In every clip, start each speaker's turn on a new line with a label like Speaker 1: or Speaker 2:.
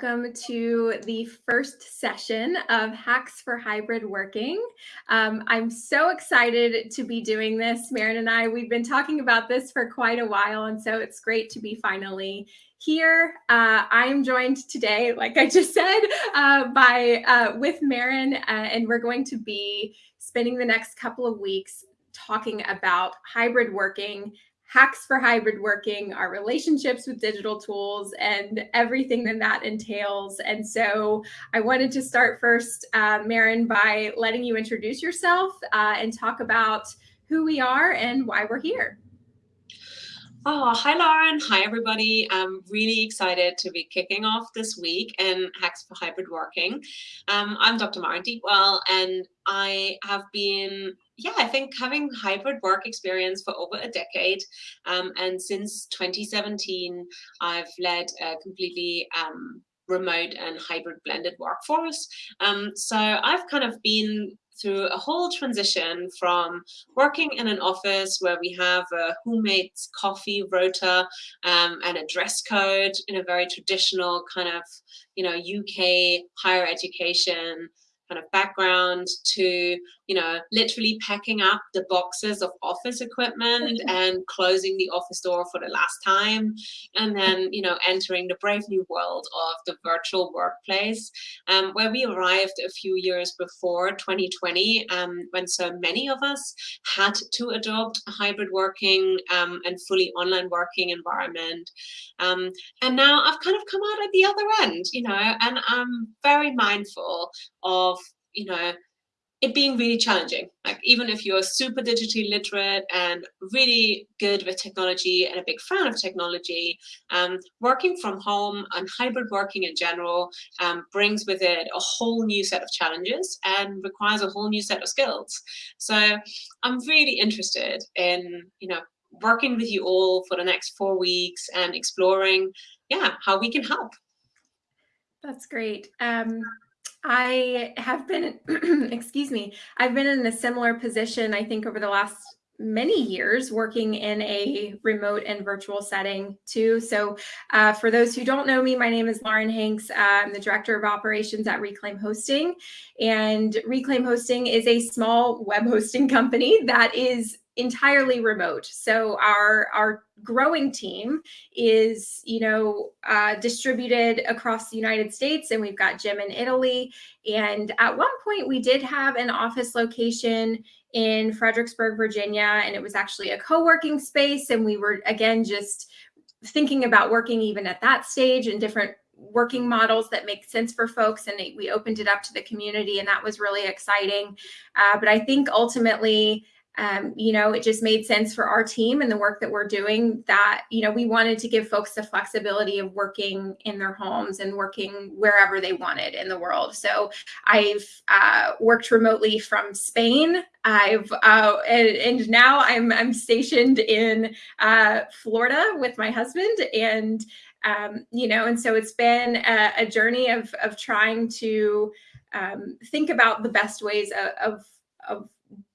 Speaker 1: welcome to the first session of Hacks for Hybrid Working. Um, I'm so excited to be doing this. Maren and I, we've been talking about this for quite a while, and so it's great to be finally here. Uh, I'm joined today, like I just said, uh, by uh, with Maren, uh, and we're going to be spending the next couple of weeks talking about hybrid working hacks for hybrid working, our relationships with digital tools, and everything that that entails. And so I wanted to start first, uh, Maren, by letting you introduce yourself uh, and talk about who we are and why we're here.
Speaker 2: Oh, hi, Lauren. Hi, everybody. I'm really excited to be kicking off this week in Hacks for Hybrid Working. Um, I'm Dr. Maren Deepwell, and I have been, yeah, I think having hybrid work experience for over a decade. Um, and since 2017, I've led a completely um, remote and hybrid blended workforce. Um, so I've kind of been through a whole transition from working in an office where we have a who makes coffee rota um, and a dress code in a very traditional kind of, you know, UK higher education kind of background to you know literally packing up the boxes of office equipment and closing the office door for the last time and then you know entering the brave new world of the virtual workplace um, where we arrived a few years before 2020 um, when so many of us had to adopt a hybrid working um, and fully online working environment. Um, and now I've kind of come out at the other end you know and I'm very mindful of you know, it being really challenging. Like even if you're super digitally literate and really good with technology and a big fan of technology, um, working from home and hybrid working in general um, brings with it a whole new set of challenges and requires a whole new set of skills. So I'm really interested in, you know, working with you all for the next four weeks and exploring, yeah, how we can help.
Speaker 1: That's great. Um, I have been, excuse me, I've been in a similar position, I think, over the last many years working in a remote and virtual setting too. So uh, for those who don't know me, my name is Lauren Hanks. Uh, I'm the Director of Operations at Reclaim Hosting. And Reclaim Hosting is a small web hosting company that is entirely remote. So our our growing team is, you know, uh, distributed across the United States, and we've got Jim in Italy. And at one point, we did have an office location in Fredericksburg, Virginia, and it was actually a co-working space. And we were again just thinking about working even at that stage and different working models that make sense for folks and we opened it up to the community and that was really exciting uh, but i think ultimately um, you know, it just made sense for our team and the work that we're doing that, you know, we wanted to give folks the flexibility of working in their homes and working wherever they wanted in the world. So I've uh, worked remotely from Spain. I've uh, and, and, now I'm I'm stationed in uh, Florida with my husband and um, you know, and so it's been a, a journey of of trying to um, think about the best ways of, of, of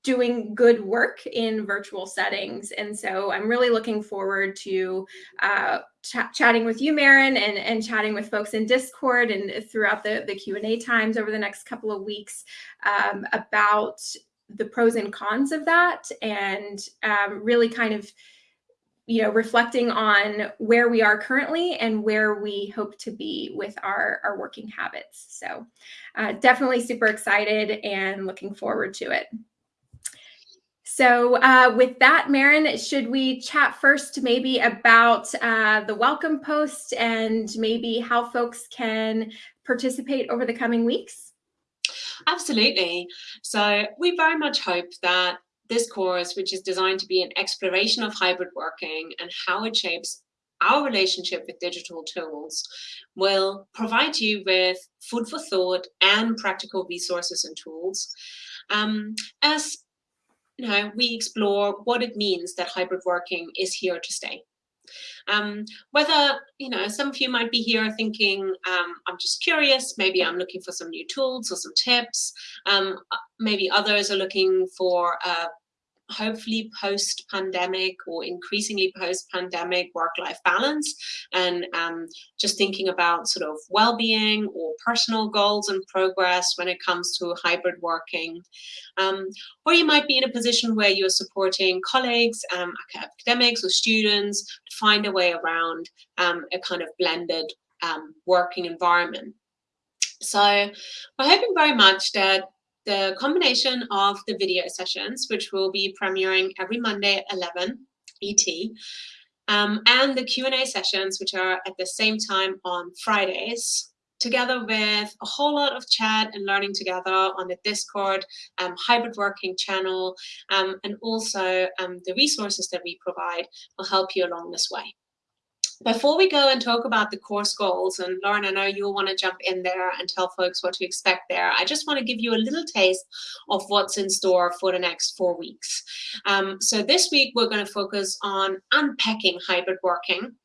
Speaker 1: doing good work in virtual settings. And so I'm really looking forward to uh, ch chatting with you, Maren, and, and chatting with folks in Discord and throughout the, the Q&A times over the next couple of weeks um, about the pros and cons of that and um, really kind of you know, reflecting on where we are currently and where we hope to be with our, our working habits. So uh, definitely super excited and looking forward to it. So uh, with that, Maren, should we chat first maybe about uh, the welcome post and maybe how folks can participate over the coming weeks?
Speaker 2: Absolutely. So we very much hope that this course, which is designed to be an exploration of hybrid working and how it shapes our relationship with digital tools, will provide you with food for thought and practical resources and tools. Um, as know, we explore what it means that hybrid working is here to stay. Um, whether, you know, some of you might be here thinking, um, I'm just curious, maybe I'm looking for some new tools or some tips. Um, maybe others are looking for a hopefully post-pandemic or increasingly post-pandemic work-life balance and um, just thinking about sort of well-being or personal goals and progress when it comes to hybrid working. Um, or you might be in a position where you're supporting colleagues, um, academics or students to find a way around um, a kind of blended um, working environment. So we're hoping very much that the combination of the video sessions, which will be premiering every Monday at 11 ET, um, and the Q&A sessions, which are at the same time on Fridays, together with a whole lot of chat and learning together on the Discord um, hybrid working channel, um, and also um, the resources that we provide will help you along this way. Before we go and talk about the course goals, and Lauren, I know you'll want to jump in there and tell folks what to expect there. I just want to give you a little taste of what's in store for the next four weeks. Um, so this week, we're going to focus on unpacking hybrid working.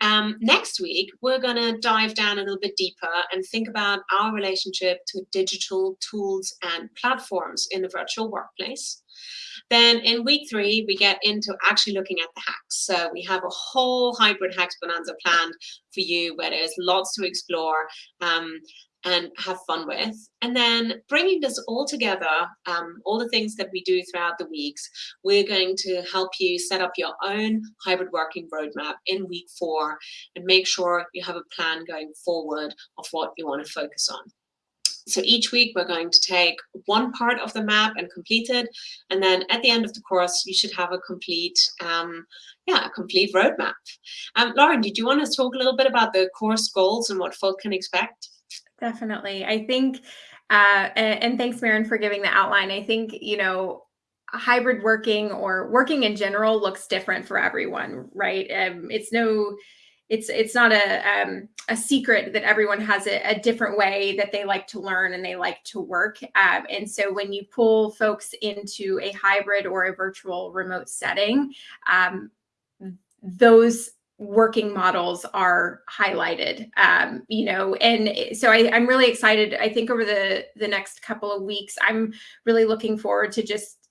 Speaker 2: Um, next week, we're going to dive down a little bit deeper and think about our relationship to digital tools and platforms in the virtual workplace. Then in week three, we get into actually looking at the hacks. So we have a whole hybrid hacks bonanza planned for you where there's lots to explore um, and have fun with. And then bringing this all together, um, all the things that we do throughout the weeks, we're going to help you set up your own hybrid working roadmap in week four and make sure you have a plan going forward of what you want to focus on. So each week we're going to take one part of the map and complete it. And then at the end of the course, you should have a complete, um, yeah, a complete roadmap. Um, Lauren, did you want to talk a little bit about the course goals and what folk can expect?
Speaker 1: Definitely. I think, uh, and, thanks, Maren, for giving the outline. I think, you know, hybrid working or working in general looks different for everyone, right? Um, it's no it's it's not a um, a secret that everyone has a, a, different way that they like to learn and they like to work. Um, and so when you pull folks into a hybrid or a virtual remote setting, um, those working models are highlighted um, you know and so I, i'm really excited i think over the the next couple of weeks i'm really looking forward to just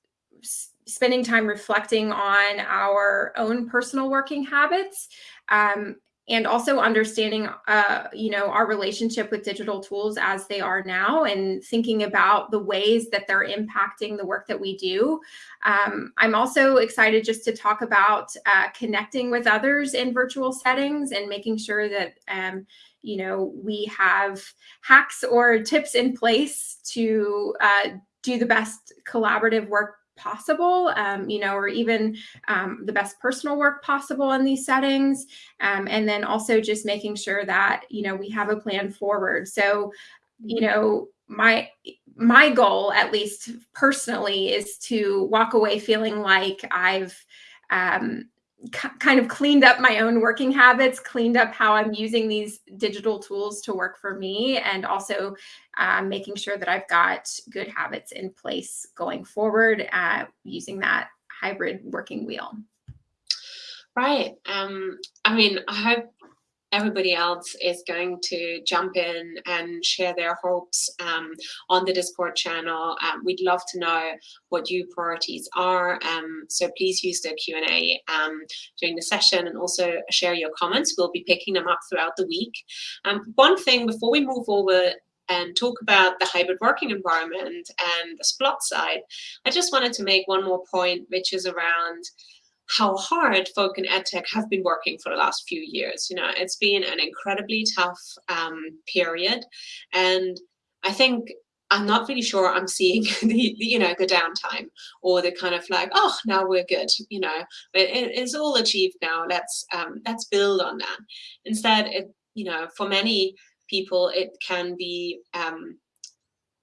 Speaker 1: spending time reflecting on our own personal working habits um, and also understanding uh, you know our relationship with digital tools as they are now and thinking about the ways that they're impacting the work that we do. Um, i'm also excited just to talk about uh, connecting with others in virtual settings and making sure that um, you know we have hacks or tips in place to uh, do the best collaborative work possible, um, you know, or even um, the best personal work possible in these settings. Um, and then also just making sure that, you know, we have a plan forward. So, you know, my my goal, at least personally, is to walk away feeling like I've um, kind of cleaned up my own working habits, cleaned up how I'm using these digital tools to work for me, and also um, making sure that I've got good habits in place going forward uh, using that hybrid working wheel.
Speaker 2: Right. Um, I mean, I hope everybody else is going to jump in and share their hopes um, on the Discord channel. Um, we'd love to know what your priorities are. Um, so please use the Q&A um, during the session and also share your comments. We'll be picking them up throughout the week. Um, one thing before we move over and talk about the hybrid working environment and the Splot side, I just wanted to make one more point, which is around how hard folk in edtech have been working for the last few years. You know, it's been an incredibly tough um, period, and I think I'm not really sure I'm seeing the, the, you know the downtime or the kind of like oh now we're good you know. It, it's all achieved now. Let's um, let's build on that. Instead it you know for many people it can be um,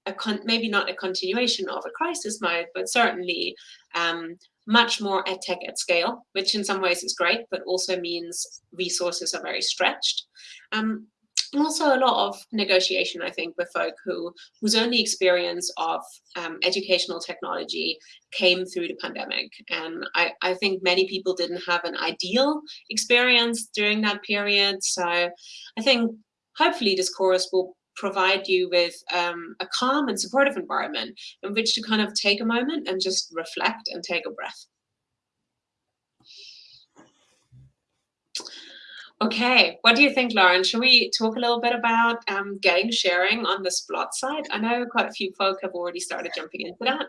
Speaker 2: a con maybe not a continuation of a crisis mode but certainly um, much more edtech at scale, which in some ways is great, but also means resources are very stretched. Um, and also a lot of negotiation, I think, with folk who whose only experience of um, educational technology came through the pandemic. And I, I think many people didn't have an ideal experience during that period. So I think hopefully this course will provide you with um, a calm and supportive environment in which to kind of take a moment and just reflect and take a breath. Okay, what do you think, Lauren? Should we talk a little bit about um, getting sharing on the Splot side? I know quite a few folk have already started jumping into that.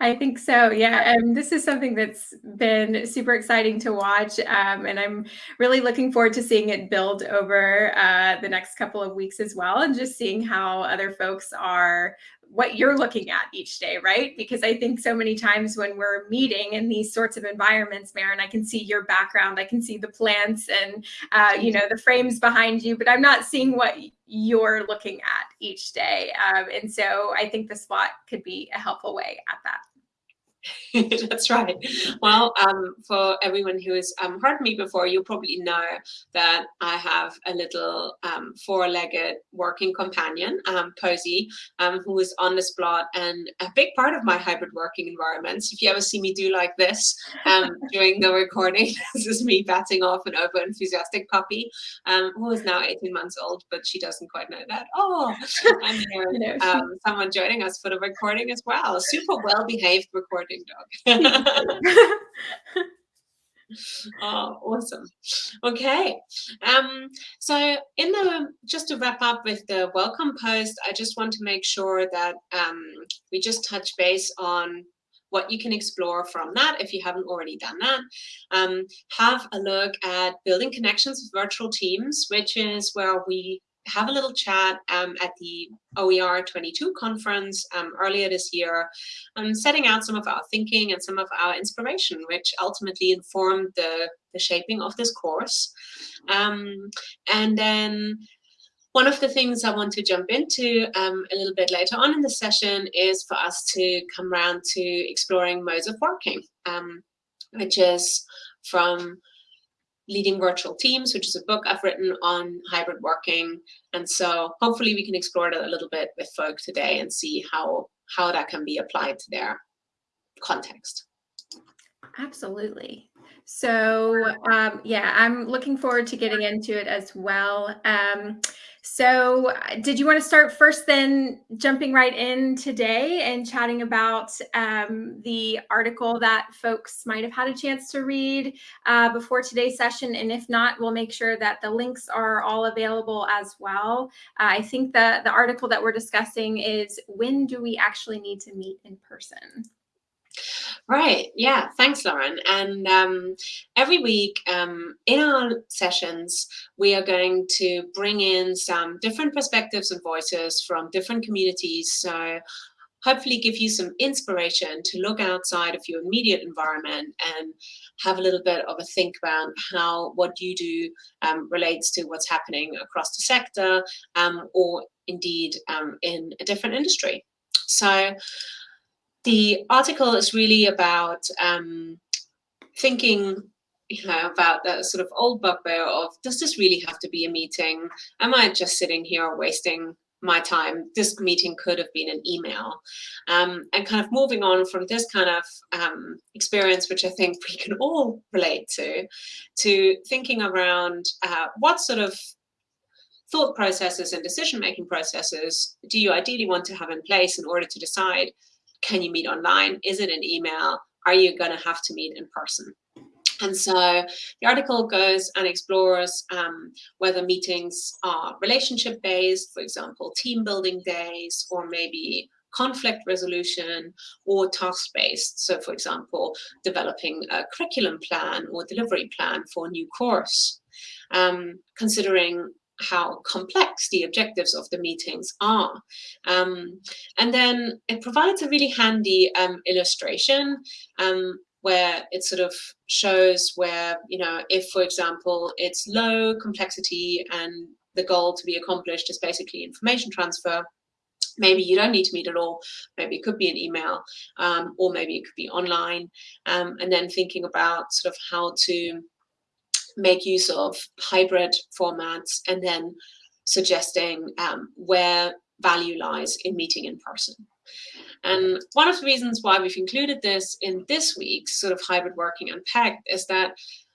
Speaker 1: I think so. Yeah. Um, this is something that's been super exciting to watch. Um, and I'm really looking forward to seeing it build over uh, the next couple of weeks as well. And just seeing how other folks are what you're looking at each day, right? Because I think so many times when we're meeting in these sorts of environments, Maren, I can see your background, I can see the plants and uh, you know the frames behind you, but I'm not seeing what you're looking at each day. Um, and so I think the spot could be a helpful way at that.
Speaker 2: That's right. Well, um, for everyone who has um, heard me before, you probably know that I have a little um, four-legged working companion, um, Posey, um, who is on this Splot and a big part of my hybrid working environments. If you ever see me do like this um, during the recording, this is me batting off an over-enthusiastic puppy who is now 18 months old, but she doesn't quite know that. Oh, and someone joining us for the recording as well. Super well-behaved recording dog. oh, awesome. Okay. Um, so in the, just to wrap up with the welcome post, I just want to make sure that um, we just touch base on what you can explore from that if you haven't already done that. Um, have a look at building connections with virtual teams, which is where we have a little chat um, at the OER 22 conference um, earlier this year, um, setting out some of our thinking and some of our inspiration, which ultimately informed the, the shaping of this course. Um, and then one of the things I want to jump into um, a little bit later on in the session is for us to come around to exploring modes of working, um, which is from Leading Virtual Teams, which is a book I've written on hybrid working. And so hopefully we can explore that a little bit with folk today and see how, how that can be applied to their context.
Speaker 1: Absolutely. So um, yeah, I'm looking forward to getting into it as well. Um, so uh, did you want to start first then jumping right in today and chatting about um, the article that folks might have had a chance to read uh, before today's session? And if not, we'll make sure that the links are all available as well. Uh, I think the, the article that we're discussing is when do we actually need to meet in person?
Speaker 2: Right. Yeah. Thanks, Lauren. And um, every week um, in our sessions, we are going to bring in some different perspectives and voices from different communities. So hopefully give you some inspiration to look outside of your immediate environment and have a little bit of a think about how what you do um, relates to what's happening across the sector um, or indeed um, in a different industry. So the article is really about um, thinking you know, about that sort of old bugbear of, does this really have to be a meeting? Am I just sitting here wasting my time? This meeting could have been an email. Um, and kind of moving on from this kind of um, experience, which I think we can all relate to, to thinking around uh, what sort of thought processes and decision-making processes do you ideally want to have in place in order to decide can you meet online? Is it an email? Are you going to have to meet in person? And so the article goes and explores um, whether meetings are relationship based, for example, team building days, or maybe conflict resolution or task based. So for example, developing a curriculum plan or delivery plan for a new course. Um, considering how complex the objectives of the meetings are. Um, and then it provides a really handy um, illustration um, where it sort of shows where, you know, if, for example, it's low complexity and the goal to be accomplished is basically information transfer, maybe you don't need to meet at all maybe it could be an email um, or maybe it could be online um, and then thinking about sort of how to make use of hybrid formats and then suggesting um, where value lies in meeting in person. And one of the reasons why we've included this in this week's sort of hybrid working unpacked is that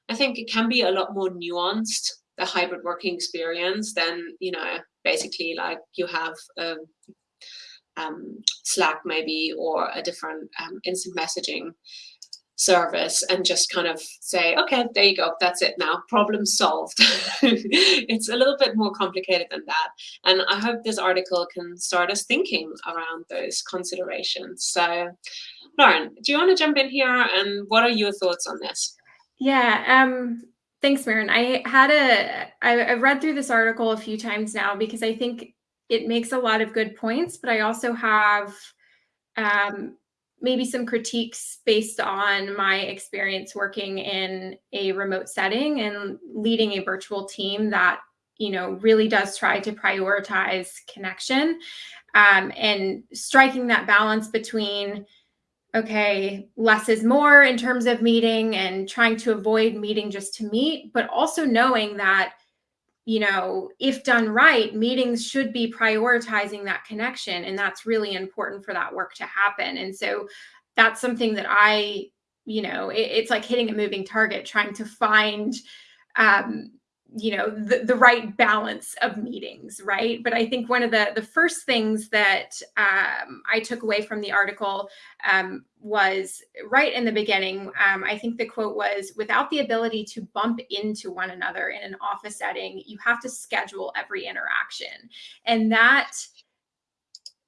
Speaker 2: I think it can be a lot more nuanced, the hybrid working experience than, you know, basically like you have a um, Slack maybe or a different um, instant messaging service and just kind of say, okay, there you go, that's it now, problem solved. it's a little bit more complicated than that. And I hope this article can start us thinking around those considerations. So Lauren, do you want to jump in here and what are your thoughts on this?
Speaker 1: Yeah, um, thanks, Maren. I had a, I've read through this article a few times now because I think it makes a lot of good points, but I also have um, maybe some critiques based on my experience working in a remote setting and leading a virtual team that you know really does try to prioritize connection um, and striking that balance between okay less is more in terms of meeting and trying to avoid meeting just to meet but also knowing that you know, if done right, meetings should be prioritizing that connection. And that's really important for that work to happen. And so that's something that I, you know, it, it's like hitting a moving target, trying to find, um, you know the, the right balance of meetings right? But i think one of the the first things that um, i took away from the article um, was right in the beginning um, i think the quote was without the ability to bump into one another in an office setting you have to schedule every interaction. And that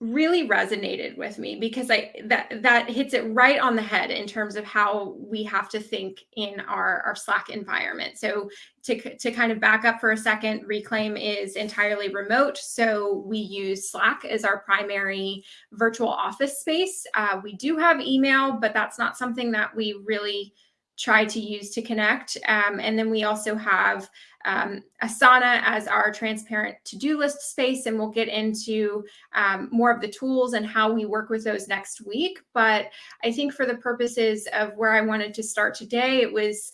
Speaker 1: really resonated with me because I that that hits it right on the head in terms of how we have to think in our our Slack environment. So to to kind of back up for a second, Reclaim is entirely remote, so we use Slack as our primary virtual office space. Uh, we do have email, but that's not something that we really try to use to connect. Um, and then we also have um, Asana as our transparent to-do list space, and we'll get into um, more of the tools and how we work with those next week. But I think for the purposes of where I wanted to start today, it was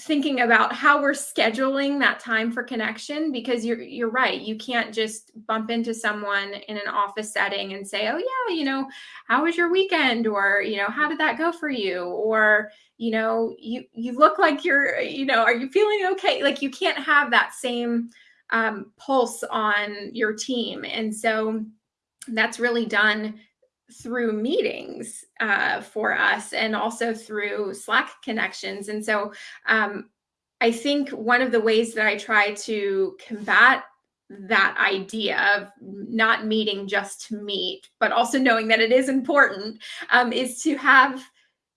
Speaker 1: thinking about how we're scheduling that time for connection because you're you're right you can't just bump into someone in an office setting and say oh yeah you know how was your weekend? or you know how did that go for you? or you know you you look like you're you know are you feeling okay? Like you can't have that same um, pulse on your team. And so that's really done through meetings uh, for us and also through Slack connections. And so um, I think one of the ways that I try to combat that idea of not meeting just to meet, but also knowing that it is important, um, is to have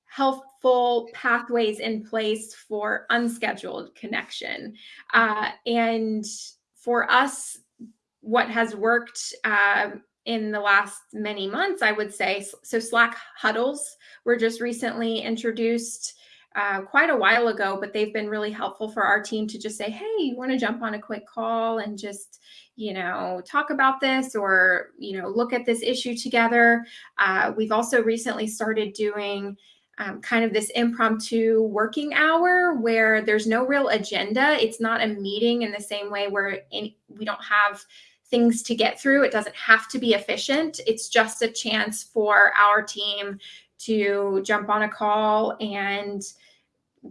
Speaker 1: helpful pathways in place for unscheduled connection. Uh, and for us, what has worked uh, in the last many months, I would say. So Slack huddles were just recently introduced uh, quite a while ago, but they've been really helpful for our team to just say, hey, you want to jump on a quick call and just, you know, talk about this or, you know, look at this issue together. Uh, we've also recently started doing um, kind of this impromptu working hour where there's no real agenda. It's not a meeting in the same way where we don't have things to get through. It doesn't have to be efficient. It's just a chance for our team to jump on a call and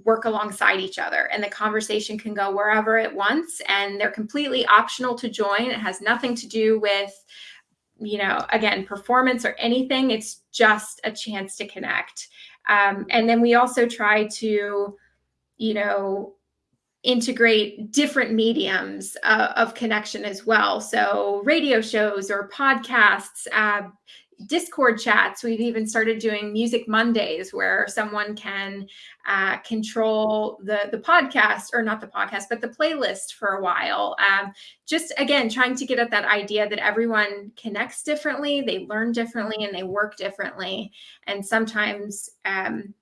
Speaker 1: work alongside each other and the conversation can go wherever it wants and they're completely optional to join it has nothing to do with you know again performance or anything it's just a chance to connect um, and then we also try to you know integrate different mediums uh, of connection as well. So radio shows or podcasts, uh, Discord chats. We've even started doing Music Mondays where someone can uh, control the the podcast or not the podcast, but the playlist for a while. Um, just again, trying to get at that idea that everyone connects differently, they learn differently, and they work differently. And sometimes um,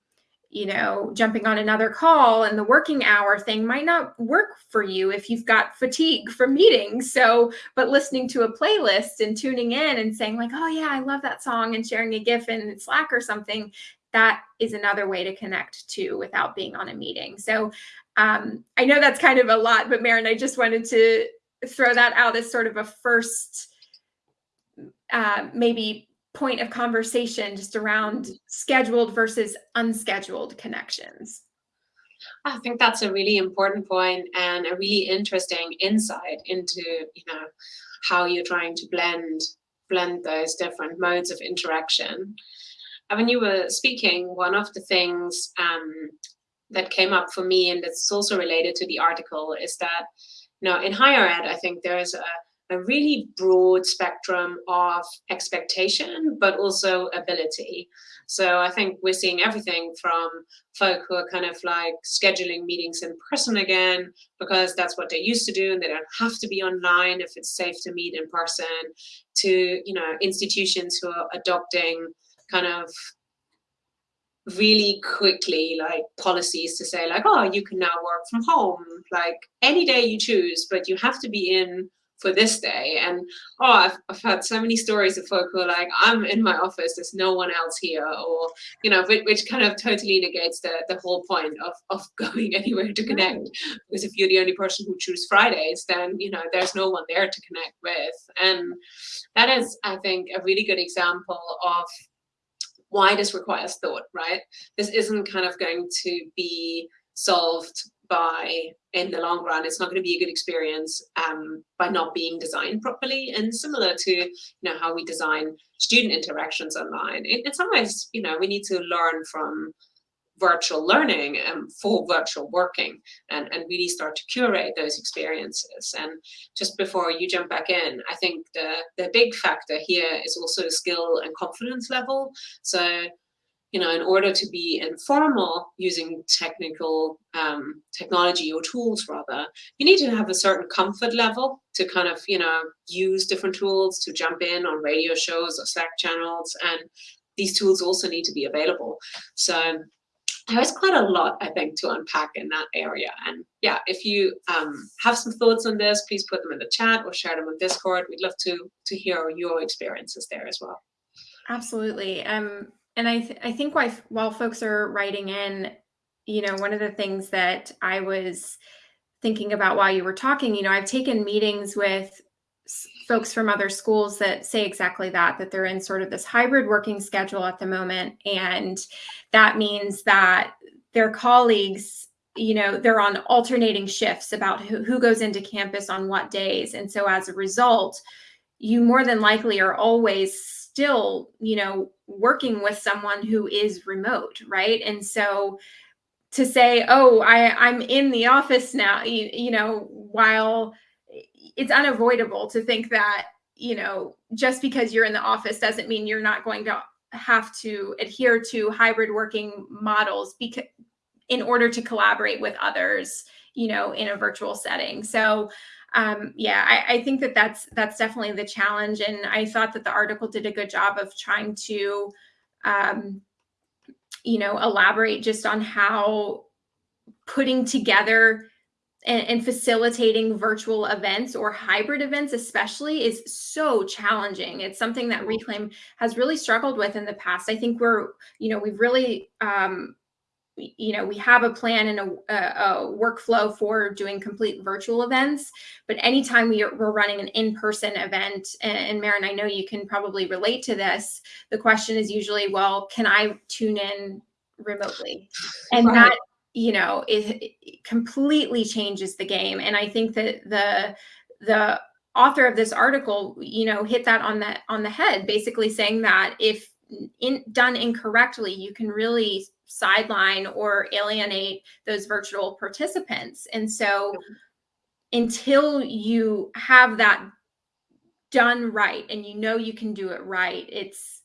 Speaker 1: you know, jumping on another call and the working hour thing might not work for you if you've got fatigue from meetings. So, but listening to a playlist and tuning in and saying, like, oh, yeah, I love that song and sharing a GIF in Slack or something, that is another way to connect too without being on a meeting. So, um, I know that's kind of a lot, but Maren, I just wanted to throw that out as sort of a first, uh, maybe point of conversation just around scheduled versus unscheduled connections.
Speaker 2: I think that's a really important point and a really interesting insight into, you know, how you're trying to blend blend those different modes of interaction. And when you were speaking, one of the things um, that came up for me, and it's also related to the article, is that you know in higher ed, I think there is a a really broad spectrum of expectation, but also ability. So I think we're seeing everything from folk who are kind of like scheduling meetings in person again, because that's what they used to do and they don't have to be online if it's safe to meet in person, to, you know, institutions who are adopting kind of really quickly like policies to say like, oh, you can now work from home, like any day you choose, but you have to be in for this day. And oh, I've, I've had so many stories of folk who are like, I'm in my office, there's no one else here, or, you know, which, which kind of totally negates the, the whole point of, of going anywhere to connect. Because if you're the only person who choose Fridays, then, you know, there's no one there to connect with. And that is, I think, a really good example of why this requires thought, right? This isn't kind of going to be solved by in the long run it's not going to be a good experience um, by not being designed properly and similar to you know how we design student interactions online in, in some ways you know we need to learn from virtual learning and for virtual working and, and really start to curate those experiences. And just before you jump back in, I think the, the big factor here is also skill and confidence level. So you know, in order to be informal using technical um, technology or tools rather, you need to have a certain comfort level to kind of, you know, use different tools to jump in on radio shows or Slack channels. And these tools also need to be available. So there's quite a lot, I think, to unpack in that area. And yeah, if you um, have some thoughts on this, please put them in the chat or share them on Discord. We'd love to, to hear your experiences there as well.
Speaker 1: Absolutely. Um, and I, th I think why, while folks are writing in, you know, one of the things that I was thinking about while you were talking, you know, I've taken meetings with folks from other schools that say exactly that, that they're in sort of this hybrid working schedule at the moment. And that means that their colleagues, you know, they're on alternating shifts about who, who goes into campus on what days. And so as a result, you more than likely are always still, you know, working with someone who is remote, right? And so to say, oh, I, I'm in the office now, you, you know, while it's unavoidable to think that, you know, just because you're in the office doesn't mean you're not going to have to adhere to hybrid working models because in order to collaborate with others, you know, in a virtual setting. So um, yeah, I, I, think that that's that's definitely the challenge. And I thought that the article did a good job of trying to, um, you know, elaborate just on how putting together and, and, facilitating virtual events or hybrid events especially is so challenging it's something that reclaim has really struggled with in the past i think we're you know we've really um, you know, we have a plan and a, a, workflow for doing complete virtual events, but anytime we are, we're running an in-person event, and, and Maren, I know you can probably relate to this, the question is usually, well, can I tune in remotely? And right. that, you know, it, it completely changes the game. And I think that the, the author of this article, you know, hit that on the, on the head, basically saying that if in, done incorrectly, you can really sideline or alienate those virtual participants. And so until you have that done right and you know you can do it right, it's,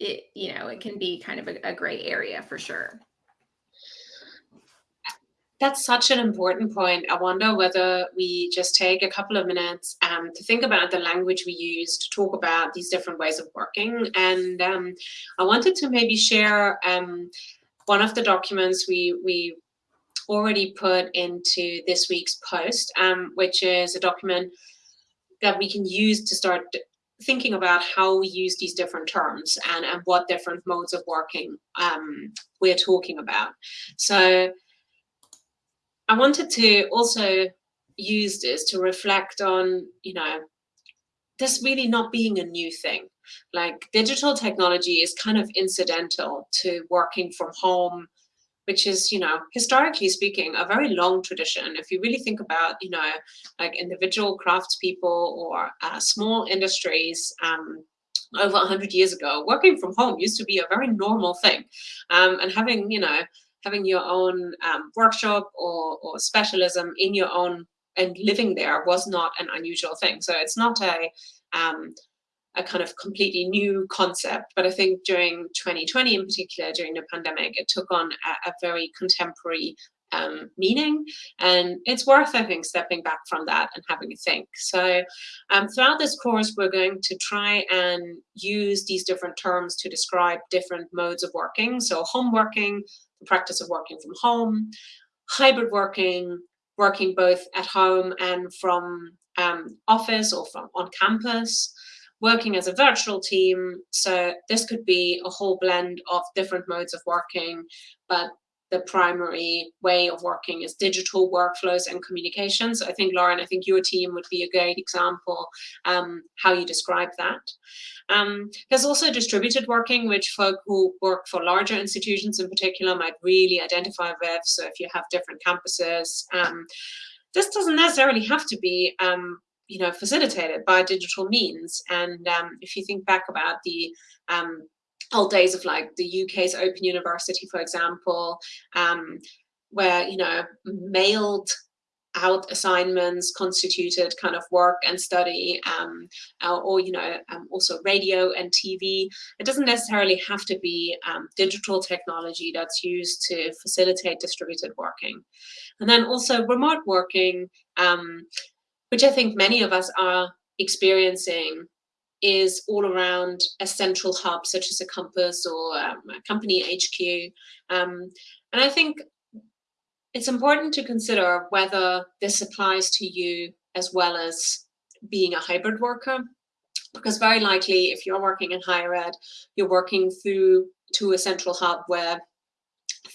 Speaker 1: it, you know, it can be kind of a, a gray area for sure.
Speaker 2: That's such an important point. I wonder whether we just take a couple of minutes um, to think about the language we use to talk about these different ways of working. And um, I wanted to maybe share um, one of the documents we, we already put into this week's post, um, which is a document that we can use to start thinking about how we use these different terms and, and what different modes of working um, we're talking about. So I wanted to also use this to reflect on, you know, this really not being a new thing. Like digital technology is kind of incidental to working from home which is, you know, historically speaking, a very long tradition. If you really think about, you know, like individual craftspeople or uh, small industries, um, over 100 years ago, working from home used to be a very normal thing. Um, and having, you know, having your own um, workshop or, or specialism in your own and living there was not an unusual thing. So it's not a um, a kind of completely new concept. But I think during 2020 in particular, during the pandemic, it took on a, a very contemporary um, meaning. And it's worth, I think, stepping back from that and having a think. So um, throughout this course, we're going to try and use these different terms to describe different modes of working. So home working, the practice of working from home, hybrid working, working both at home and from um, office or from on campus, working as a virtual team. So this could be a whole blend of different modes of working, but the primary way of working is digital workflows and communications. I think, Lauren, I think your team would be a great example um, how you describe that. Um, there's also distributed working, which folk who work for larger institutions in particular might really identify with. So if you have different campuses, um, this doesn't necessarily have to be um, you know, facilitated by digital means. And um, if you think back about the um, old days of like the UK's Open University, for example, um, where, you know, mailed out assignments constituted kind of work and study um, or, you know um, also radio and TV it doesn't necessarily have to be um, digital technology that's used to facilitate distributed working and then also remote working um, which I think many of us are experiencing is all around a central hub such as a compass or um, a company HQ. Um, and I think it's important to consider whether this applies to you as well as being a hybrid worker. Because very likely if you're working in higher ed, you're working through to a central hub where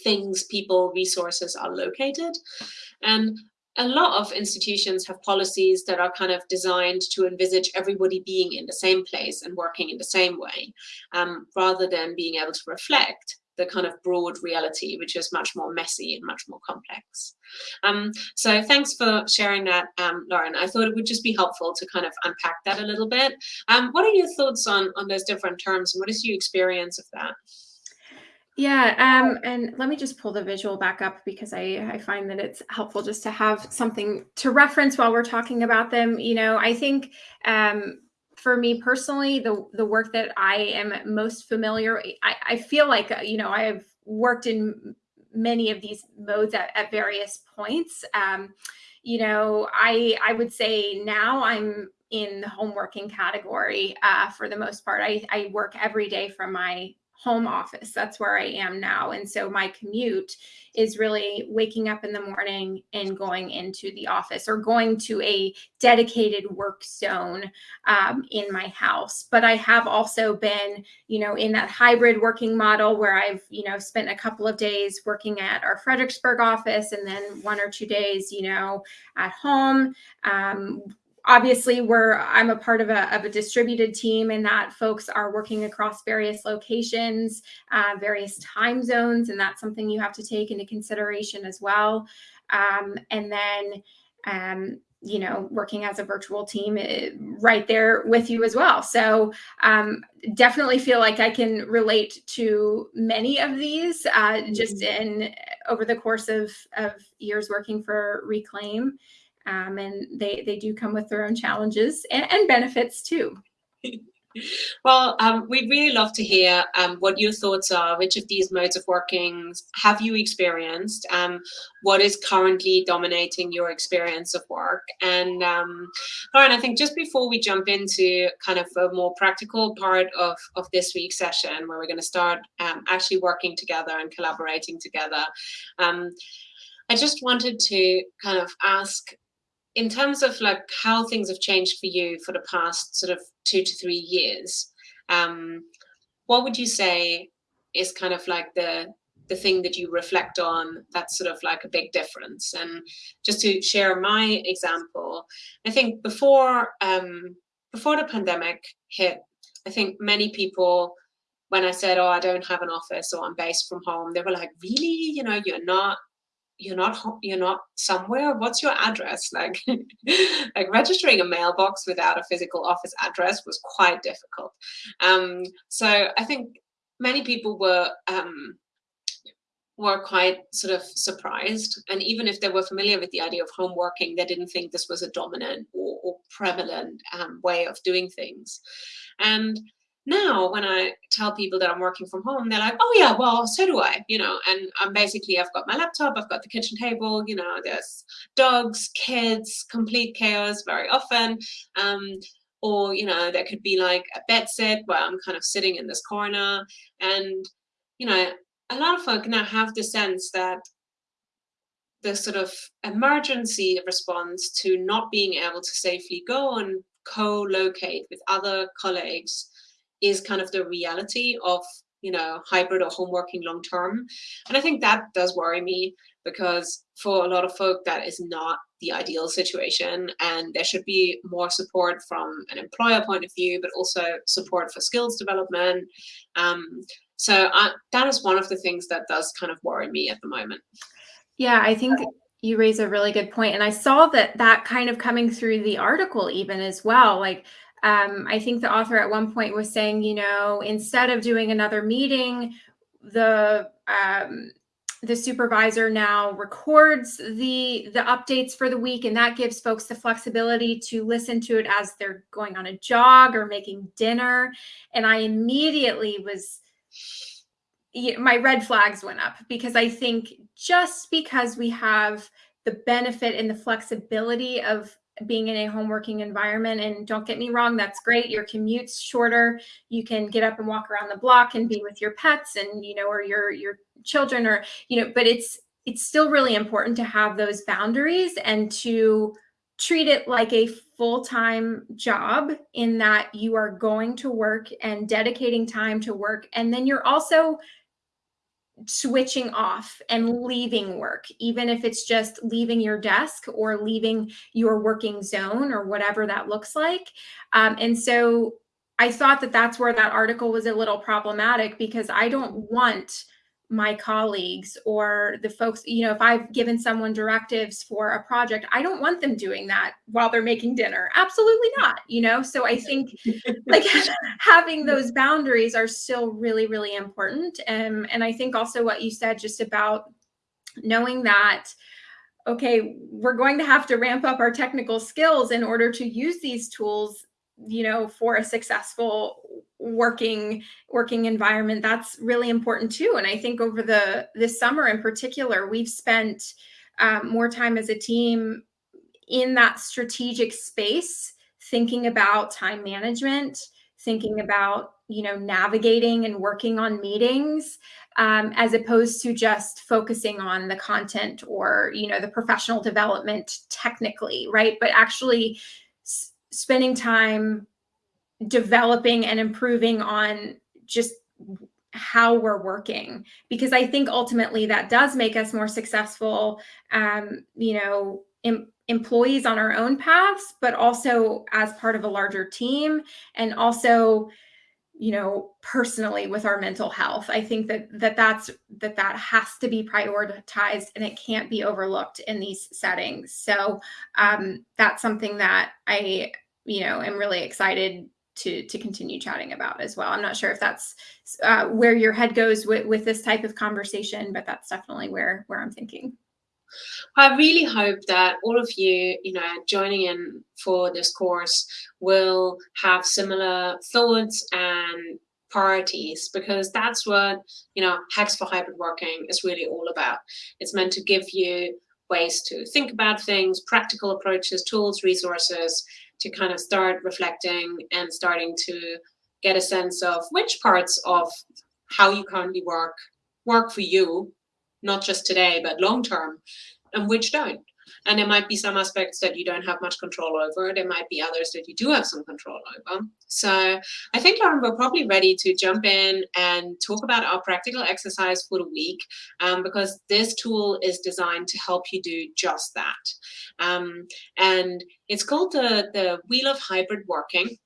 Speaker 2: things, people, resources are located. And a lot of institutions have policies that are kind of designed to envisage everybody being in the same place and working in the same way, um, rather than being able to reflect the kind of broad reality, which is much more messy and much more complex. Um, so thanks for sharing that, um, Lauren. I thought it would just be helpful to kind of unpack that a little bit. Um, what are your thoughts on, on those different terms and what is your experience of that?
Speaker 1: Yeah, um, and let me just pull the visual back up because I, I find that it's helpful just to have something to reference while we're talking about them. You know, I think um, for me personally, the the work that I am most familiar, I, I feel like uh, you know I have worked in many of these modes at, at various points. Um, you know, I I would say now I'm in the home working category uh, for the most part. I, I work every day from my home office. That's where I am now. And so my commute is really waking up in the morning and going into the office or going to a dedicated work zone um, in my house. But I have also been, you know, in that hybrid working model where I've, you know, spent a couple of days working at our Fredericksburg office and then one or two days, you know, at home. Um, obviously we're i'm a part of a, of a distributed team and that folks are working across various locations uh, various time zones and that's something you have to take into consideration as well. Um, and then um, you know working as a virtual team eh, right there with you as well. So um, definitely feel like i can relate to many of these uh, just mm-hmm. in over the course of, of years working for reclaim um, and they they do come with their own challenges and, and benefits too.
Speaker 2: Well, um, we'd really love to hear um, what your thoughts are. Which of these modes of working have you experienced? Um, what is currently dominating your experience of work? And um, Lauren, I think just before we jump into kind of a more practical part of, of this week's session, where we're going to start um, actually working together and collaborating together, I just wanted to kind of ask in terms of like how things have changed for you for the past sort of two to three years, um, what would you say is kind of like the the thing that you reflect on that's sort of like a big difference? And just to share my example, I think before um, before the pandemic hit, I think many people when I said, oh, I don't have an office or I'm based from home, they were like, really? You know, you're not you're not you're not somewhere what's your address? Like like registering a mailbox without a physical office address was quite difficult. Um, so i think many people were um, were quite sort of surprised. And even if they were familiar with the idea of home working they didn't think this was a dominant or, or prevalent um, way of doing things. And now when I tell people that I'm working from home, they're like, oh yeah, well, so do I, you know, and I'm basically, I've got my laptop, I've got the kitchen table, you know, there's dogs, kids, complete chaos very often. Um, or, you know, there could be like a bed set where I'm kind of sitting in this corner and, you know, a lot of folk now have the sense that the sort of emergency response to not being able to safely go and co-locate with other colleagues is kind of the reality of you know hybrid or home working long term. And i think that does worry me because for a lot of folk that is not the ideal situation. And there should be more support from an employer point of view but also support for skills development. Um, so I, that is one of the things that does kind of worry me at the moment.
Speaker 1: Yeah i think you raise a really good point. And i saw that that kind of coming through the article even as well. Like um, I think the author at one point was saying, you know, instead of doing another meeting, the um, the supervisor now records the the updates for the week, and that gives folks the flexibility to listen to it as they're going on a jog or making dinner. And I immediately was my red flags went up because I think just because we have the benefit and the flexibility of being in a home working environment. And don't get me wrong, that's great. Your commute's shorter. You can get up and walk around the block and be with your pets and, you know, or your, your children or, you know, but it's, it's still really important to have those boundaries and to treat it like a full-time job in that you are going to work and dedicating time to work. And then you're also switching off and leaving work, even if it's just leaving your desk or leaving your working zone or whatever that looks like. Um, and so I thought that that's where that article was a little problematic because I don't want my colleagues or the folks, you know, if I've given someone directives for a project, I don't want them doing that while they're making dinner. Absolutely not, you know? So I think like having those boundaries are still really, really important. Um, and I think also what you said just about knowing that, okay, we're going to have to ramp up our technical skills in order to use these tools you know for a successful working working environment that's really important too. And i think over the this summer in particular we've spent um, more time as a team in that strategic space thinking about time management thinking about you know navigating and working on meetings um, as opposed to just focusing on the content or you know the professional development technically right? But actually spending time developing and improving on just how we're working. Because i think ultimately that does make us more successful um, you know em employees on our own paths but also as part of a larger team and also you know personally with our mental health. I think that that that's that that has to be prioritized and it can't be overlooked in these settings. So um, that's something that i you know am really excited to to continue chatting about as well i'm not sure if that's uh, where your head goes with with this type of conversation but that's definitely where where i'm thinking
Speaker 2: I really hope that all of you, you know, joining in for this course will have similar thoughts and priorities because that's what, you know, Hacks for Hybrid Working is really all about. It's meant to give you ways to think about things, practical approaches, tools, resources to kind of start reflecting and starting to get a sense of which parts of how you currently work work for you not just today, but long term, and which don't. And there might be some aspects that you don't have much control over. There might be others that you do have some control over. So I think, Lauren, we're probably ready to jump in and talk about our practical exercise for the week um, because this tool is designed to help you do just that. Um, and it's called the, the Wheel of Hybrid Working.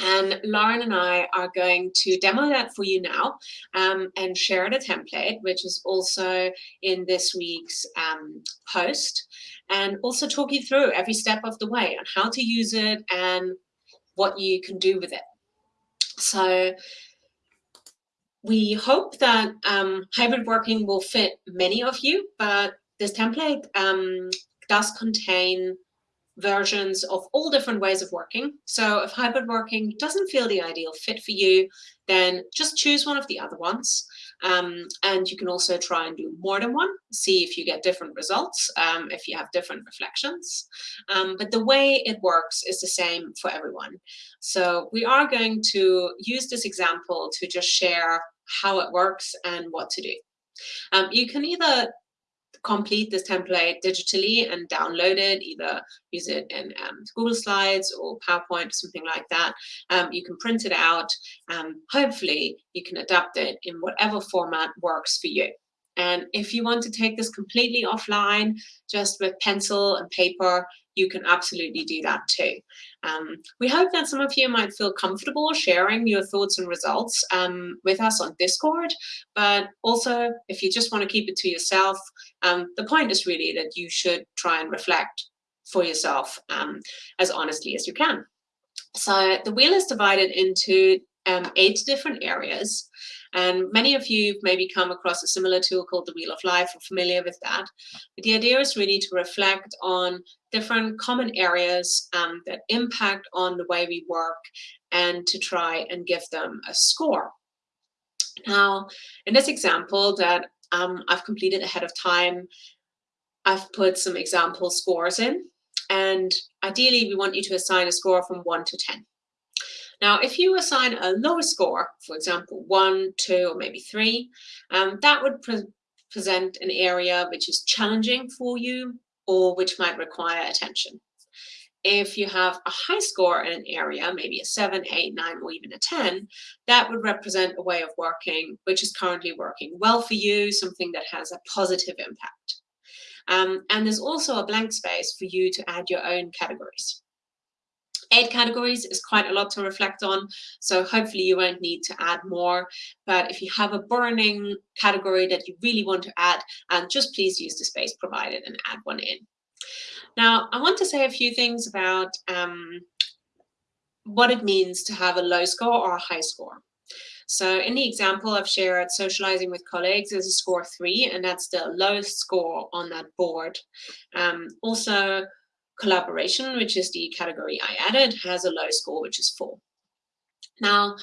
Speaker 2: And Lauren and I are going to demo that for you now um, and share the template, which is also in this week's um, post, and also talk you through every step of the way on how to use it and what you can do with it. So we hope that um, hybrid working will fit many of you, but this template um, does contain versions of all different ways of working. So if hybrid working doesn't feel the ideal fit for you, then just choose one of the other ones. Um, and you can also try and do more than one, see if you get different results, um, if you have different reflections. Um, but the way it works is the same for everyone. So we are going to use this example to just share how it works and what to do. Um, you can either complete this template digitally and download it, either use it in um, Google Slides or PowerPoint or something like that. Um, you can print it out. Um, hopefully, you can adapt it in whatever format works for you. And if you want to take this completely offline, just with pencil and paper, you can absolutely do that too. Um, we hope that some of you might feel comfortable sharing your thoughts and results um, with us on Discord, but also if you just want to keep it to yourself, um, the point is really that you should try and reflect for yourself um, as honestly as you can. So the wheel is divided into um, eight different areas. And many of you have maybe come across a similar tool called the Wheel of Life or familiar with that. But the idea is really to reflect on different common areas um, that impact on the way we work and to try and give them a score. Now, in this example that um, I've completed ahead of time, I've put some example scores in. And ideally, we want you to assign a score from 1 to 10. Now, if you assign a lower score, for example, one, two, or maybe three, um, that would pre present an area which is challenging for you or which might require attention. If you have a high score in an area, maybe a seven, eight, nine, or even a 10, that would represent a way of working which is currently working well for you, something that has a positive impact. Um, and there's also a blank space for you to add your own categories. Eight categories is quite a lot to reflect on, so hopefully you won't need to add more. But if you have a burning category that you really want to add, and just please use the space provided and add one in. Now, I want to say a few things about um, what it means to have a low score or a high score. So in the example I've shared, socializing with colleagues is a score three, and that's the lowest score on that board. Um, also, collaboration, which is the category I added, has a low score, which is four. Now,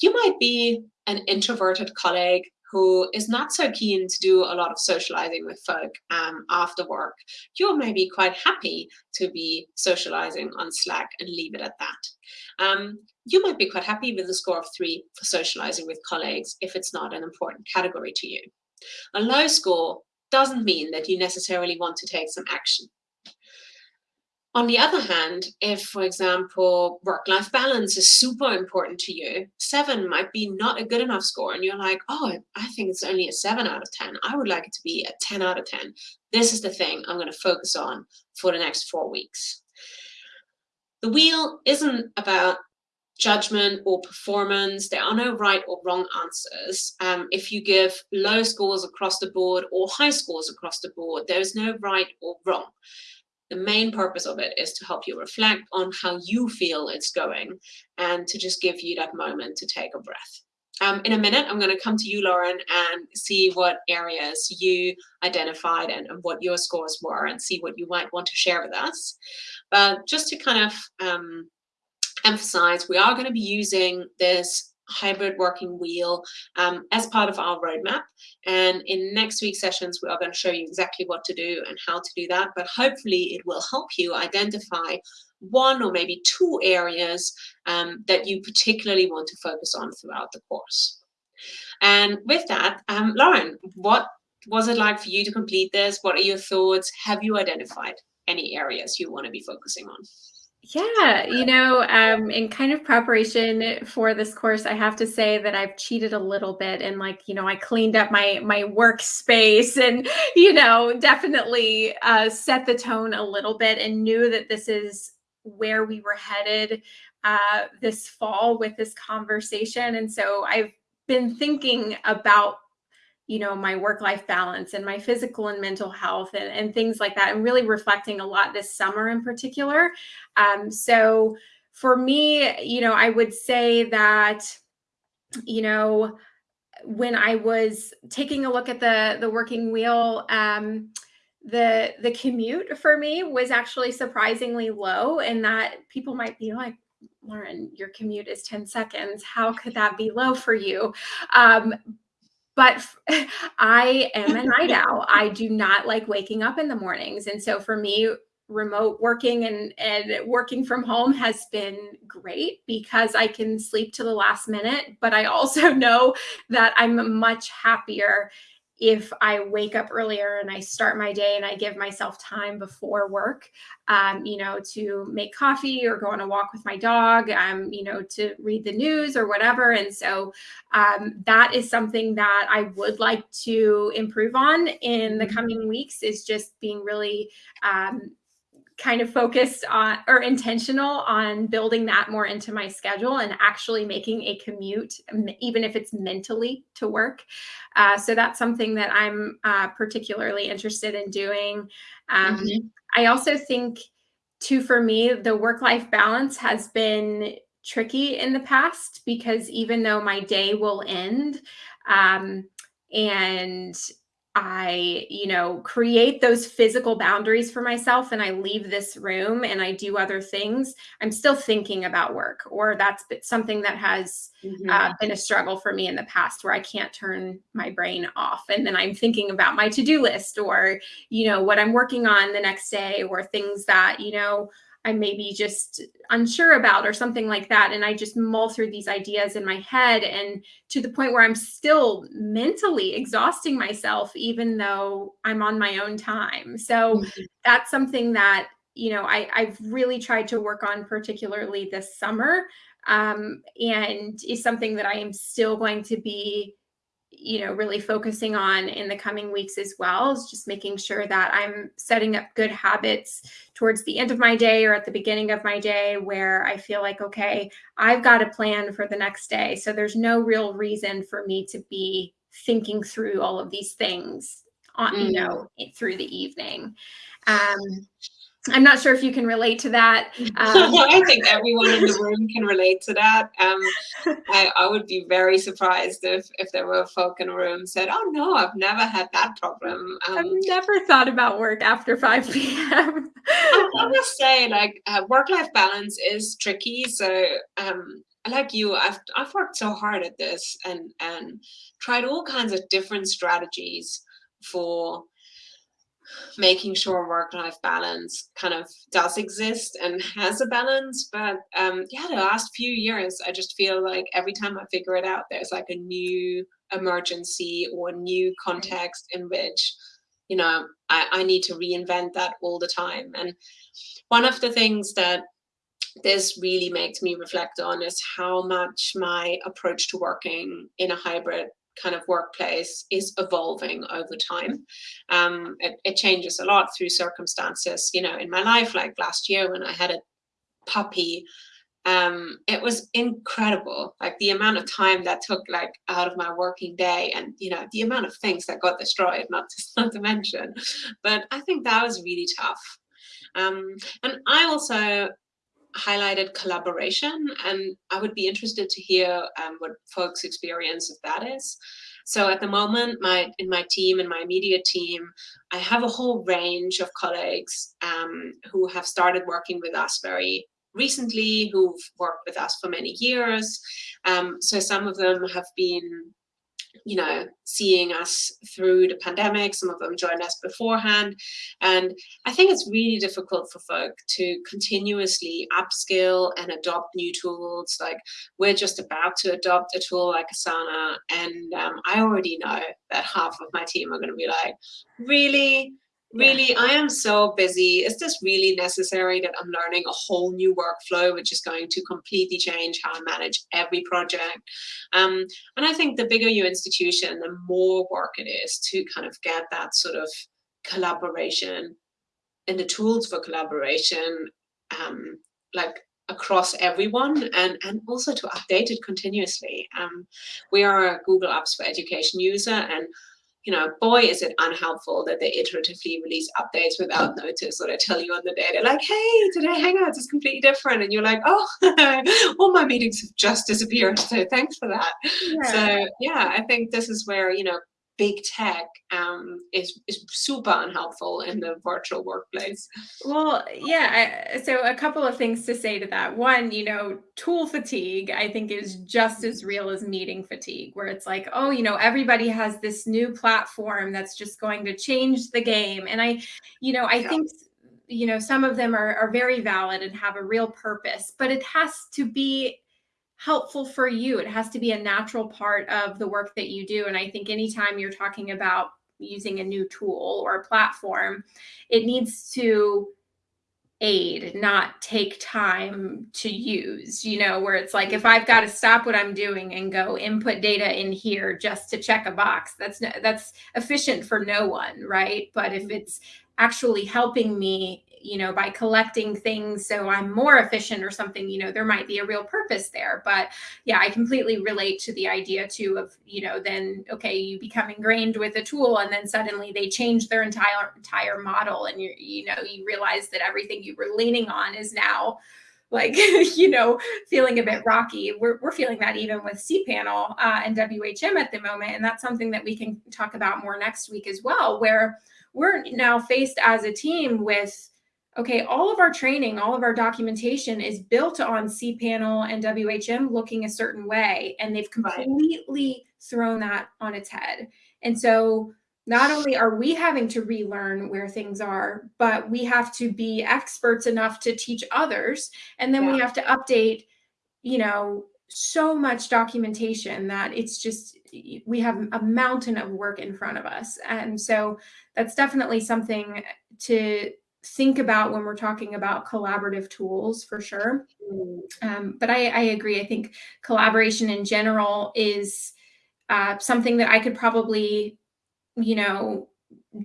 Speaker 2: you might be an introverted colleague who is not so keen to do a lot of socializing with folk um, after work. You're maybe quite happy to be socializing on Slack and leave it at that. Um, you might be quite happy with a score of three for socializing with colleagues if it's not an important category to you. A low score doesn't mean that you necessarily want to take some action. On the other hand, if, for example, work-life balance is super important to you, seven might be not a good enough score. And you're like, oh, I think it's only a seven out of 10. I would like it to be a 10 out of 10. This is the thing I'm going to focus on for the next four weeks. The wheel isn't about judgment or performance. There are no right or wrong answers. Um, if you give low scores across the board or high scores across the board, there's no right or wrong. The main purpose of it is to help you reflect on how you feel it's going and to just give you that moment to take a breath. Um, in a minute, I'm going to come to you, Lauren, and see what areas you identified and, and, what your scores were and see what you might want to share with us. But just to kind of um, emphasize, we are going to be using this hybrid working wheel um, as part of our roadmap. And in next week's sessions, we are going to show you exactly what to do and how to do that. But hopefully it will help you identify one or maybe two areas um, that you particularly want to focus on throughout the course. And with that, um, Lauren, what was it like for you to complete this? What are your thoughts? Have you identified any areas you want to be focusing on?
Speaker 1: Yeah, you know, um, in kind of preparation for this course, I have to say that I've cheated a little bit and like, you know, I cleaned up my my workspace and, you know, definitely uh, set the tone a little bit and knew that this is where we were headed uh, this fall with this conversation. And so I've been thinking about you know my work life balance and my physical and mental health and, and things like that and really reflecting a lot this summer in particular. Um, so for me you know i would say that you know when i was taking a look at the the working wheel um, the the commute for me was actually surprisingly low and that people might be like lauren your commute is 10 seconds. How could that be low for you? Um, but i am a night owl. I do not like waking up in the mornings. And so for me remote working and and working from home has been great because I can sleep to the last minute but I also know that I'm much happier if I wake up earlier and I start my day and I give myself time before work, um, you know, to make coffee or go on a walk with my dog, um, you know, to read the news or whatever. And so um, that is something that I would like to improve on in the mm-hmm. coming weeks is just being really um, kind of focused on or intentional on building that more into my schedule and actually making a commute, even if it's mentally to work. Uh, so that's something that I'm uh, particularly interested in doing. Um, mm-hmm. I also think, too, for me, the work life balance has been tricky in the past because even though my day will end, um, and I, you know, create those physical boundaries for myself and I leave this room and I do other things, I'm still thinking about work, or that's something that has mm-hmm. uh, been a struggle for me in the past where I can't turn my brain off. And then I'm thinking about my to do list or, you know, what I'm working on the next day or things that, you know, I'm maybe just unsure about or something like that. And I just mull through these ideas in my head and to the point where I'm still mentally exhausting myself, even though I'm on my own time. So mm-hmm. that's something that, you know, I, I've really tried to work on, particularly this summer. Um, and is something that I am still going to be you know really focusing on in the coming weeks as well is just making sure that i'm setting up good habits towards the end of my day or at the beginning of my day where i feel like okay i've got a plan for the next day so there's no real reason for me to be thinking through all of these things on mm. you know through the evening um I'm not sure if you can relate to that.
Speaker 2: Um, I think everyone in the room can relate to that. Um, I, I, would be very surprised if, if there were folk in a room said, "Oh no, I've never had that problem."
Speaker 1: Um, I've never thought about work after 5 p.m.
Speaker 2: I, I must say, like uh, work-life balance is tricky. So, um, like you, I've I've worked so hard at this and and tried all kinds of different strategies for making sure work-life balance kind of does exist and has a balance. But um, yeah the last few years i just feel like every time i figure it out there's like a new emergency or new context in which you know I, I need to reinvent that all the time. And one of the things that this really makes me reflect on is how much my approach to working in a hybrid kind of workplace is evolving over time. Um, it, it, changes a lot through circumstances. You know, in my life, like last year when I had a puppy, um, it was incredible. Like the amount of time that took like out of my working day, and you know the amount of things that got destroyed. Not to not to mention, but I think that was really tough. Um, and I also highlighted collaboration, and I would be interested to hear um, what folks' experience of that is. So at the moment, my in my team, in my immediate team, I have a whole range of colleagues um, who have started working with us very recently, who've worked with us for many years. Um, so some of them have been you know, seeing us through the pandemic. Some of them joined us beforehand. And I think it's really difficult for folk to continuously upskill and adopt new tools. Like we're just about to adopt a tool like Asana. And um, I already know that half of my team are going to be like, really? Really yeah. i am so busy is this really necessary that i'm learning a whole new workflow which is going to completely change how i manage every project um, and i think the bigger your institution the more work it is to kind of get that sort of collaboration and the tools for collaboration um, like across everyone and, and also to update it continuously. Um, we are a Google Apps for Education user and you know, boy, is it unhelpful that they iteratively release updates without notice or they tell you on the day, they're like, hey, today Hangouts is completely different. And you're like, oh, all my meetings have just disappeared. So thanks for that. Yeah. So yeah, I think this is where, you know, big tech um, is, is super unhelpful in the virtual workplace.
Speaker 1: Well, yeah. I, so a couple of things to say to that. One, you know, tool fatigue, I think is just as real as meeting fatigue, where it's like, oh, you know, everybody has this new platform that's just going to change the game. And I, you know, I yeah. think you know some of them are, are very valid and have a real purpose but it has to be helpful for you. It has to be a natural part of the work that you do. And I think anytime you're talking about using a new tool or a platform, it needs to aid, not take time to use, you know, where it's like if I've got to stop what I'm doing and go input data in here just to check a box, that's that's efficient for no one, right? But if mm-hmm. it's actually helping me you know, by collecting things so I'm more efficient or something, you know, there might be a real purpose there. But yeah, I completely relate to the idea too of, you know, then okay, you become ingrained with a tool and then suddenly they change their entire entire model and you you know, you realize that everything you were leaning on is now like you know feeling a bit rocky we're, we're feeling that even with cpanel uh, and whm at the moment and that's something that we can talk about more next week as well where we're now faced as a team with okay, all of our training, all of our documentation is built on cPanel and WHM looking a certain way, and they've completely right. thrown that on its head. And so not only are we having to relearn where things are, but we have to be experts enough to teach others. And then yeah. we have to update, you know, so much documentation that it's just, we have a mountain of work in front of us. And so that's definitely something to think about when we're talking about collaborative tools for sure. Mm. Um, but I, I, agree. I think collaboration in general is uh, something that I could probably, you know,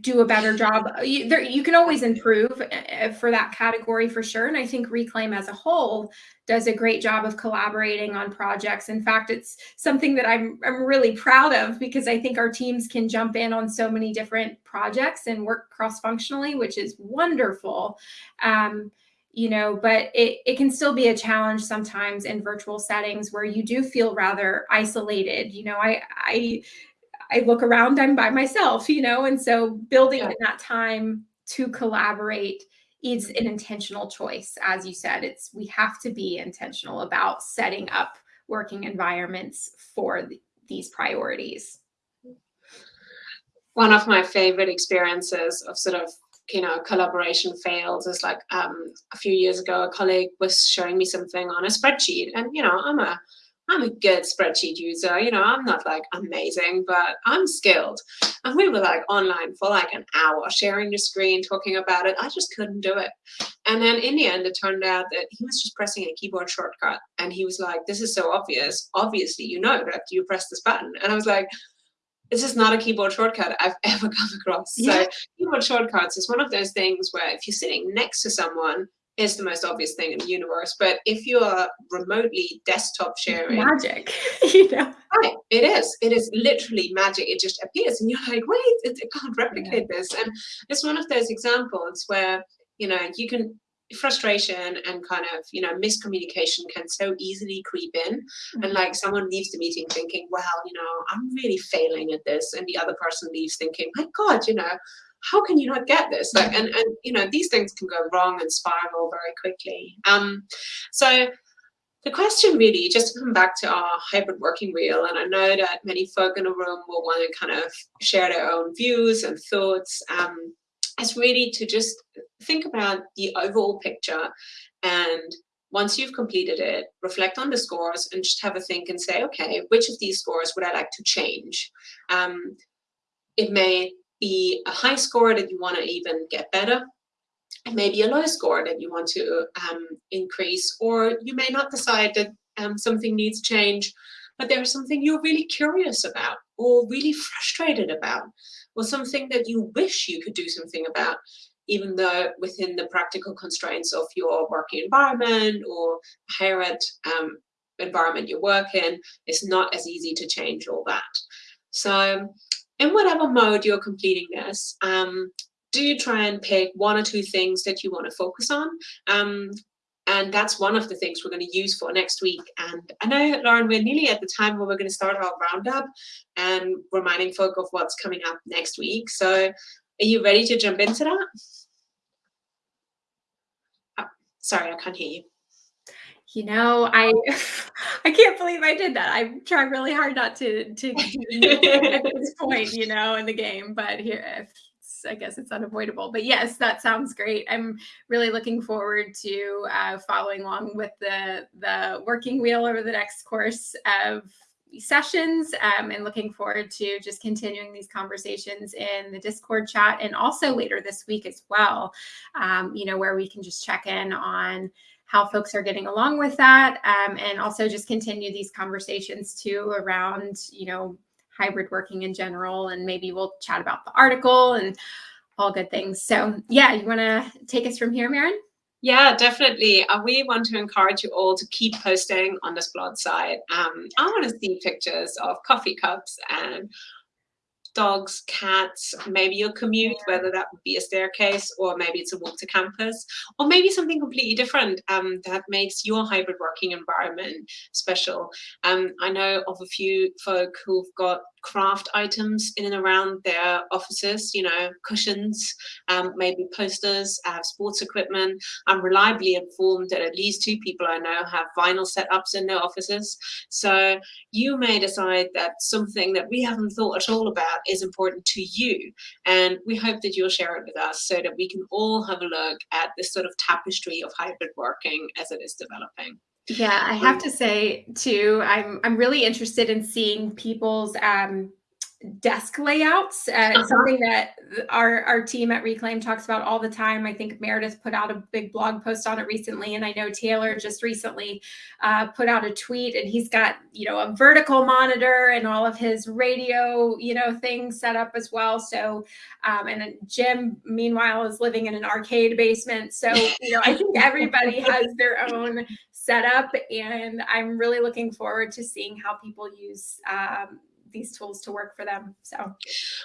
Speaker 1: do a better job. You, there, you can always improve uh, for that category for sure. And I think Reclaim as a whole does a great job of collaborating on projects. In fact, it's something that I'm, I'm really proud of because I think our teams can jump in on so many different projects and work cross-functionally, which is wonderful. Um, you know, but it, it can still be a challenge sometimes in virtual settings where you do feel rather isolated. You know, I, I I look around, I'm by myself, you know, and so building yeah. that time to collaborate is an intentional choice. As you said, it's we have to be intentional about setting up working environments for the, these priorities.
Speaker 2: One of my favorite experiences of sort of you know collaboration fails is like um, a few years ago a colleague was showing me something on a spreadsheet and you know i'm a I'm a good spreadsheet user. You know, I'm not like amazing, but I'm skilled. And we were like online for like an hour, sharing the screen, talking about it. I just couldn't do it. And then in the end, it turned out that he was just pressing a keyboard shortcut. And he was like, this is so obvious. Obviously, you know that you press this button. And I was like, this is not a keyboard shortcut I've ever come across. Yeah. So keyboard shortcuts is one of those things where if you're sitting next to someone is the most obvious thing in the universe. But if you are remotely desktop sharing,
Speaker 1: magic, you know,
Speaker 2: right? It is. It is literally magic. It just appears, and you're like, wait, it, it can't replicate yeah. this. And it's one of those examples where you know you can frustration and kind of you know miscommunication can so easily creep in mm -hmm. and like someone leaves the meeting thinking well you know i'm really failing at this and the other person leaves thinking my god you know how can you not get this? Like, and, and you know, these things can go wrong and spiral very quickly. Um, so the question really, just to come back to our hybrid working wheel, and I know that many folk in the room will want to kind of share their own views and thoughts, um, is really to just think about the overall picture and once you've completed it, reflect on the scores and just have a think and say, okay, which of these scores would I like to change? Um, it may be a high score that you want to even get better, and maybe a low score that you want to um, increase, or you may not decide that um, something needs change, but there's something you're really curious about, or really frustrated about, or something that you wish you could do something about. even though within the practical constraints of your working environment or higher ed um, environment you work in, it's not as easy to change all that. So in whatever mode you're completing this, um, do you try and pick one or two things that you want to focus on? Um, and that's one of the things we're going to use for next week. And I know, Lauren, we're nearly at the time where we're going to start our roundup and reminding folk of what's coming up next week. So are you ready to jump into that? Oh, sorry, I can't hear you.
Speaker 1: You know, I I can't believe I did that. I tried really hard not to to at this point, you know, in the game, but here I guess it's unavoidable. But yes, that sounds great. I'm really looking forward to uh, following along with the the working wheel over the next course of sessions um, and looking forward to just continuing these conversations in the discord chat and also later this week as well um, you know where we can just check in on how folks are getting along with that um, and also just continue these conversations too around you know hybrid working in general and maybe we'll chat about the article and all good things so yeah you want to take us from here Maren?
Speaker 2: Yeah, definitely. Uh, we want to encourage you all to keep posting on this blog site. Um, I want to see pictures of coffee cups and dogs, cats, maybe your commute, whether that would be a staircase or maybe it's a walk to campus, or maybe something completely different um, that makes your hybrid working environment special. Um, I know of a few folk who've got craft items in and around their offices, you know, cushions, um, maybe posters, uh, sports equipment. I'm reliably informed that at least two people I know have vinyl setups in their offices. So you may decide that something that we haven't thought at all about is important to you. And we hope that you'll share it with us so that we can all have a look at this sort of tapestry of hybrid working as it is developing.
Speaker 1: Yeah, I have to say too, I'm I'm really interested in seeing people's um, desk layouts. Uh, uh-huh. something that our, our team at Reclaim talks about all the time. I think Meredith put out a big blog post on it recently, and I know Taylor just recently uh, put out a tweet, and he's got you know a vertical monitor and all of his radio you know things set up as well. So, um, and Jim meanwhile is living in an arcade basement. So you know I think everybody has their own setup, and I'm really looking forward to seeing how people use um, these tools to work for them. So,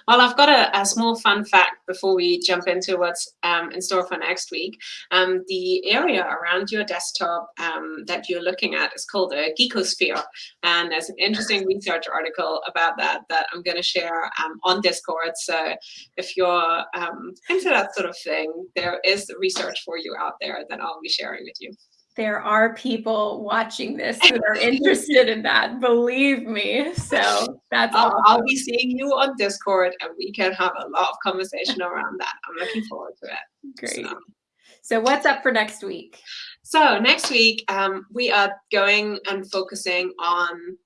Speaker 2: well, I've got a, a small fun fact before we jump into what's um, in store for next week. Um, the area around your desktop um, that you're looking at is called a geekosphere, and there's an interesting research article about that that I'm going to share um, on Discord. So, if you're um, into that sort of thing, there is research for you out there that I'll be sharing with you
Speaker 1: there are people watching this that are interested in that. Believe me. So that's
Speaker 2: I'll, awesome. I'll, be seeing you on Discord and we can have a lot of conversation around that. I'm looking forward to it.
Speaker 1: Great. So, so what's up for next week?
Speaker 2: So next week, um, we are going and focusing on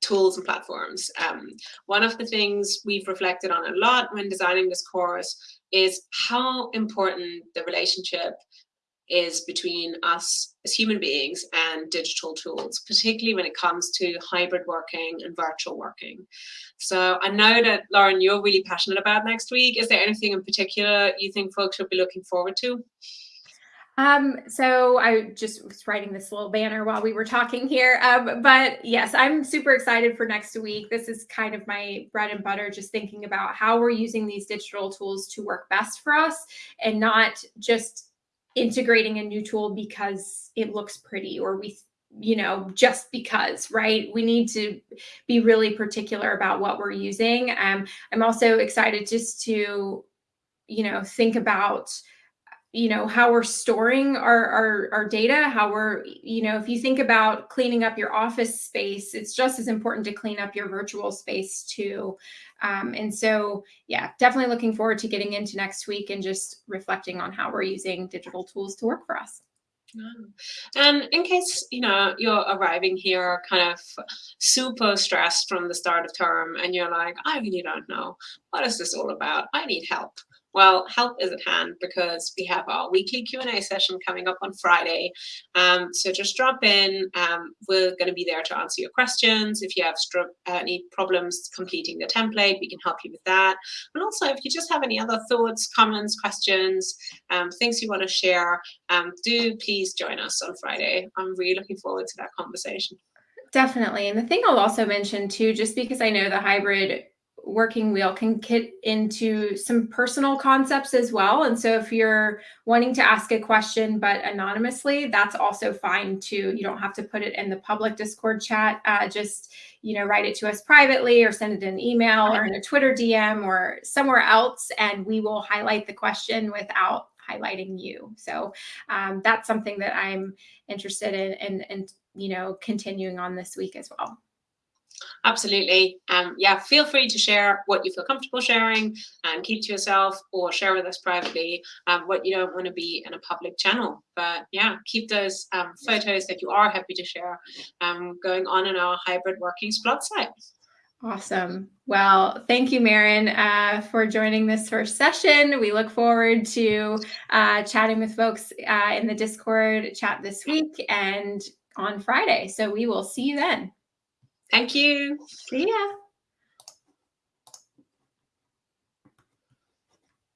Speaker 2: tools and platforms. Um, one of the things we've reflected on a lot when designing this course is how important the relationship is between us as human beings and digital tools, particularly when it comes to hybrid working and virtual working. So I know that, Lauren, you're really passionate about next week. Is there anything in particular you think folks should be looking forward to?
Speaker 1: Um, so I just was writing this little banner while we were talking here. Um, but yes, I'm super excited for next week. This is kind of my bread and butter, just thinking about how we're using these digital tools to work best for us and not just integrating a new tool because it looks pretty or we you know just because right? We need to be really particular about what we're using. Um, i'm also excited just to you know think about you know how we're storing our, our, our data how we're you know if you think about cleaning up your office space it's just as important to clean up your virtual space too. Um, and so yeah definitely looking forward to getting into next week and just reflecting on how we're using digital tools to work for us.
Speaker 2: And in case you know you're arriving here kind of super stressed from the start of term and you're like i really don't know. What is this all about? I need help Well, help is at hand because we have our weekly Q&A session coming up on Friday. Um, so just drop in. Um, we're going to be there to answer your questions. If you have uh, any problems completing the template, we can help you with that. And also, if you just have any other thoughts, comments, questions, um, things you want to share, um, do please join us on Friday. I'm really looking forward to that conversation.
Speaker 1: Definitely. And the thing I'll also mention too, just because I know the hybrid working wheel can get into some personal concepts as well. And so if you're wanting to ask a question, but anonymously, that's also fine too. You don't have to put it in the public Discord chat. Uh, just, you know, write it to us privately or send it an email or in a Twitter DM or somewhere else. And we will highlight the question without highlighting you. So um, that's something that I'm interested in and, and, you know, continuing on this week as well.
Speaker 2: Absolutely. Um, yeah, feel free to share what you feel comfortable sharing and keep to yourself or share with us privately um, what you don't want to be in a public channel. But yeah, keep those um, photos that you are happy to share um, going on in our hybrid working Splot site.
Speaker 1: Awesome. Well, thank you, Maren, uh, for joining this first session. We look forward to uh, chatting with folks uh, in the Discord chat this week and on Friday. So we will see you then.
Speaker 2: Thank you.
Speaker 1: See ya.